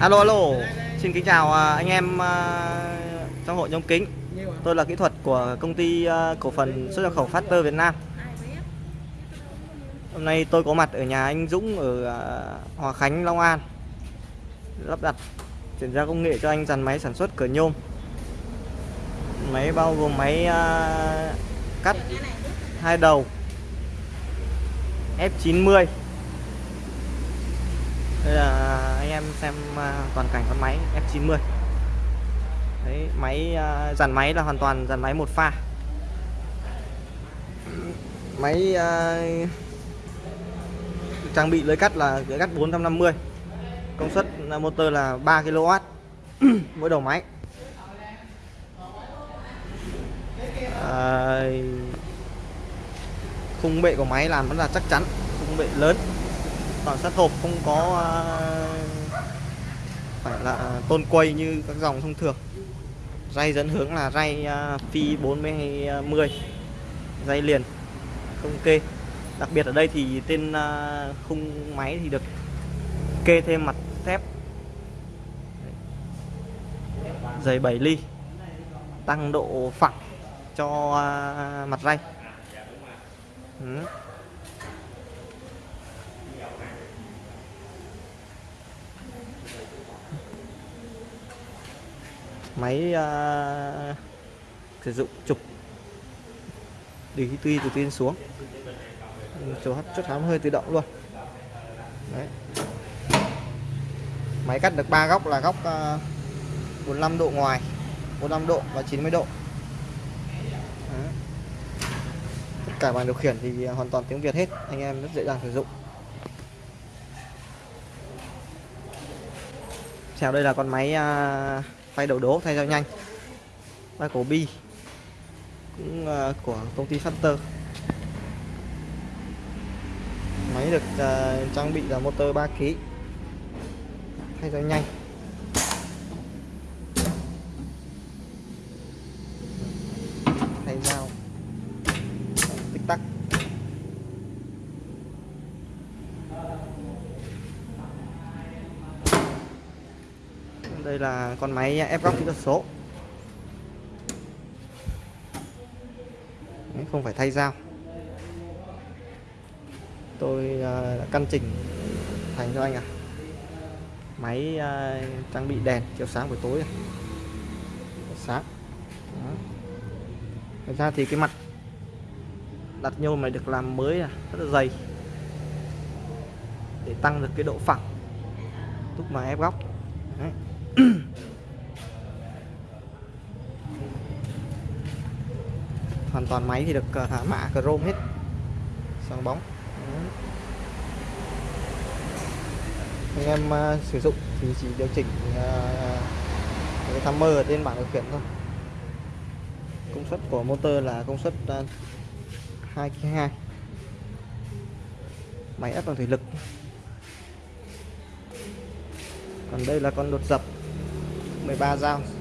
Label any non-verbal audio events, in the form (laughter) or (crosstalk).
Alo alo, xin kính chào à, anh em à, trong hội nhóm kính. Tôi là kỹ thuật của công ty à, cổ phần xuất nhập khẩu Factor Việt Nam. Hôm nay tôi có mặt ở nhà anh Dũng ở Hòa Khánh, Long An. Lắp đặt chuyển giao công nghệ cho anh dàn máy sản xuất cửa nhôm. Máy bao gồm máy cắt hai đầu F90 đây là anh em xem à, toàn cảnh con máy F90 Đấy, máy à, dàn máy là hoàn toàn dàn máy một pha. Máy uh, trang bị lưới cắt là lưới cắt 450 công suất motor là 3 kW (clears throat) mỗi đầu máy. À, khung bệ của máy làm vẫn là chắc chắn khung bệ lớn toàn sắt hộp không có à, phải là tôn quay như các dòng thông thường. Ray dẫn hướng là ray à, phi 40 à, ray liền, không kê. Đặc biệt ở đây thì tên khung máy thì được kê thêm mặt thép. Dày 7 ly, tăng độ phẳng cho mặt ray. Ừ. máy uh, sử dụng trục. Đi tuy từ trên xuống. Chỗ chốt hám hơi tự động luôn. Đấy. máy cắt được ba góc là góc ờ, uh, 45 độ ngoài 45 độ và 90 độ. Đấy. tất cả bàn điều khiển thì hoàn toàn tiếng Việt hết anh em rất dễ dàng sử dụng. Theo đây là con máy uh, phay đầu đố thay dao nhanh. Tay cổ bi cũng uh, của công ty Factor máy được uh, trang bị là motor 3 kg thay dao nhanh thay dao tích tắc đây là con máy ép góc kỹ thuật số. Đấy, không phải thay dao. Tôi à, đã căn chỉnh thành cho anh à máy trang bị đèn chiếu sáng buổi tối sáng. Đó. Thật ra thì cái mặt đặt nhôm này được làm mới à, rất là dày. Để tăng được cái độ phẳng. Lúc mà ép góc Đấy. (coughs) hoàn toàn máy thì được ờ, thả mạ chrome hết. Sáng bóng. Anh em uh, sử dụng thì chỉ điều chỉnh uh, cái timer ở trên bảng điều khiển thôi. Công suất của motor là công suất uh, 2 kg 2 máy ép bằng thủy lực. Còn đây là con đột dập. 13 dao.